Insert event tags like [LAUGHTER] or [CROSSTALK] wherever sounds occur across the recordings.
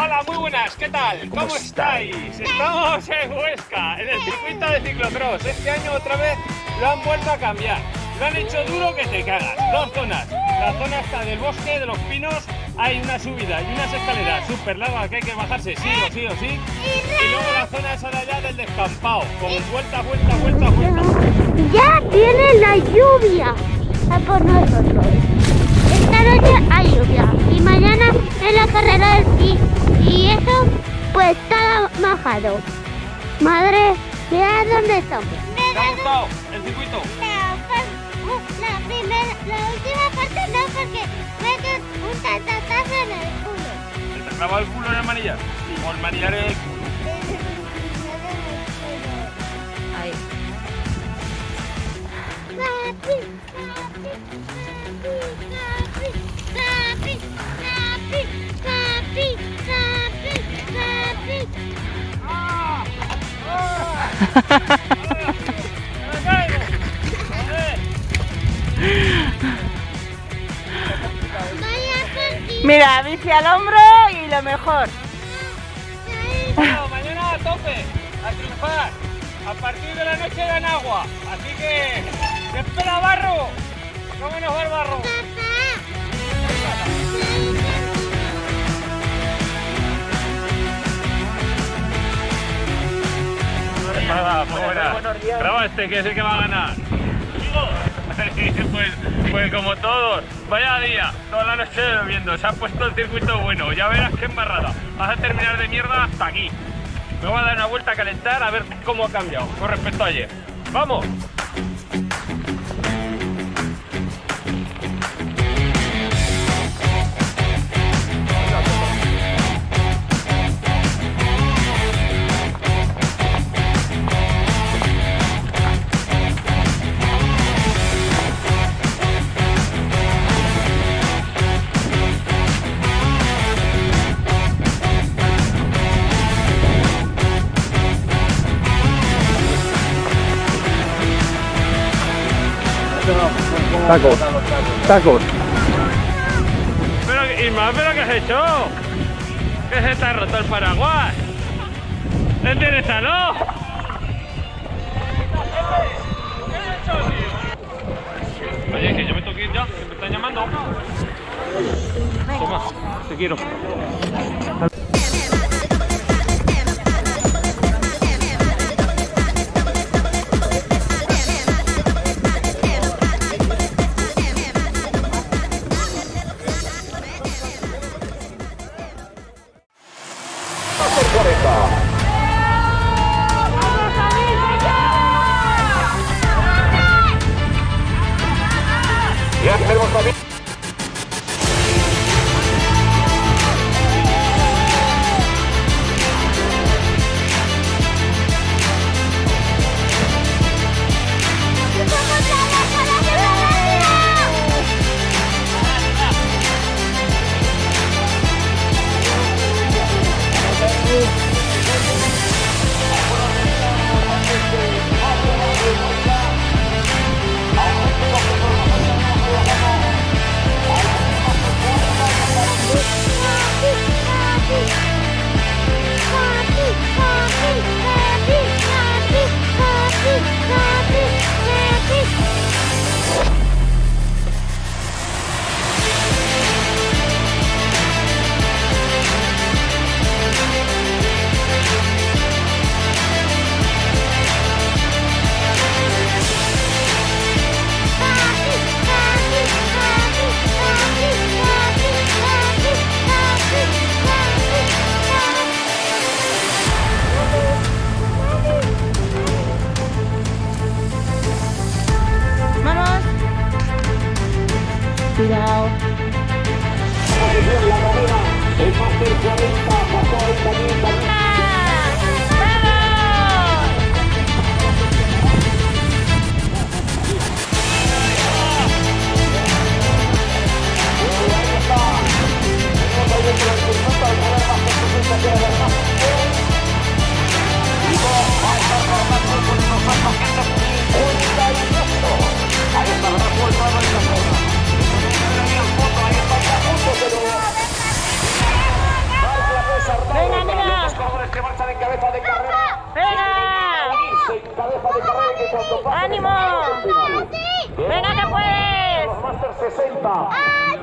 Hola, muy buenas, ¿qué tal? ¿Cómo, estáis? Estamos en Huesca, en el circuito de ciclocross. Este año otra vez lo han vuelto a cambiar. Lo han hecho duro que te cagas. Dos zonas. La zona está del bosque, de los pinos, hay una subida y unas escaleras súper largas que hay que bajarse sí o sí o sí. Y luego la zona esa de allá del descampado, con vuelta, vuelta, vuelta, vuelta. Ya viene la lluvia a por nosotros. Esta noche hay lluvia y mañana es la carrera del sí. Y eso pues está majado. Madre, mira dónde estamos. ¿Te ha gustado el circuito? La, primera, la última parte no porque me un tatatazo en el culo. ¿Se te clavó el culo en el manillar? ¿O el manillar en el culo? [LAUGHS] Mira, bici al hombro y lo mejor. Bueno, [LAUGHS] mañana a tope, a triunfar. A partir de la noche dan agua. Así que, ¡te espera barro! ¿Cómo nos va el barro? Nada. Graba este, que es el que va a ganar. [LAUGHS] pues, pues como todos, vaya día, toda la noche bebiendo, se ha puesto el circuito bueno, ya verás qué embarrada. Vas a terminar de mierda hasta aquí. Me voy a dar una vuelta a calentar a ver cómo ha cambiado con respecto a ayer. ¡Vamos! Tacos. Tacos. Pero, Isma, ¿pero qué has hecho? ¿Que se ha roto el paraguas? ¡Enderezalo! Oye, que yo me ir ya, que me están llamando. Toma, te quiero. ¡Ánimo! ¡Venga que puedes! Los Masters 60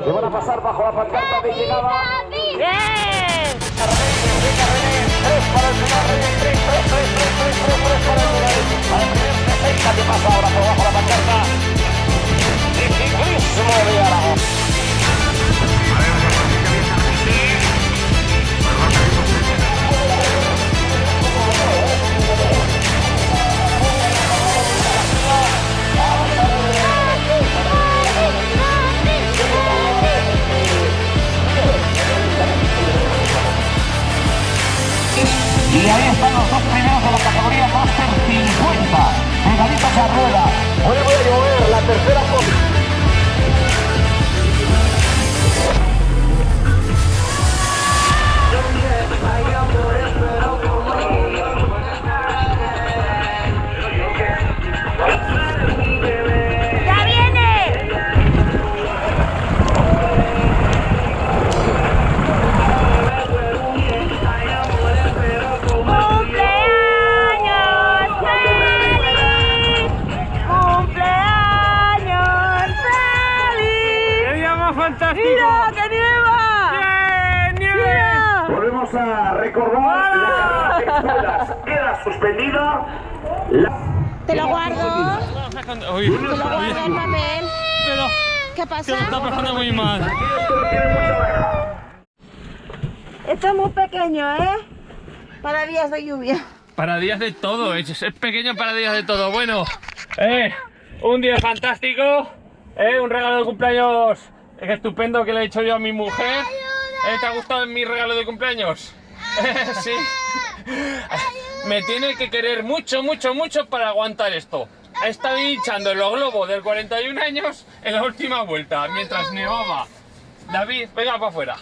que van a pasar bajo la pancarta de ¡Bien! Para el 3, 3, 3, 3, recordar la carrera de escuelas. Queda suspendida. La... Te lo guardo. Uy, Te lo guardo el papel. pero ¿Qué que pasa? lo está pasando muy mal. Esto es muy pequeño, ¿eh? Para días de lluvia. Para días de todo, es, es pequeño para días de todo. Bueno, eh, un día fantástico, eh, un regalo de cumpleaños eh, estupendo que le he hecho yo a mi mujer. Eh, ¿Te ha gustado mi regalo de cumpleaños? [LAUGHS] Sí. Me tiene que querer mucho, mucho, mucho para aguantar esto. Ha estado hinchando los globos del 41 años en la última vuelta, mientras nevaba. David, venga para afuera.